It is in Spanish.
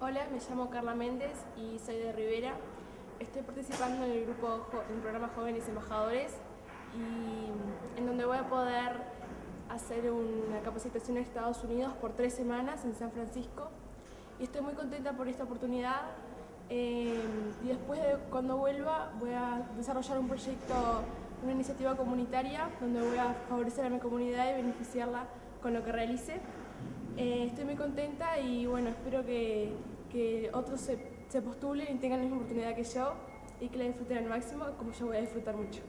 Hola, me llamo Carla Méndez y soy de Rivera. Estoy participando en el grupo en el programa Jóvenes Embajadores y en donde voy a poder hacer una capacitación en Estados Unidos por tres semanas en San Francisco y estoy muy contenta por esta oportunidad eh, y después de cuando vuelva voy a desarrollar un proyecto, una iniciativa comunitaria donde voy a favorecer a mi comunidad y beneficiarla con lo que realice. Eh, estoy muy contenta y bueno, espero que, que otros se, se postulen y tengan la misma oportunidad que yo y que la disfruten al máximo como yo voy a disfrutar mucho.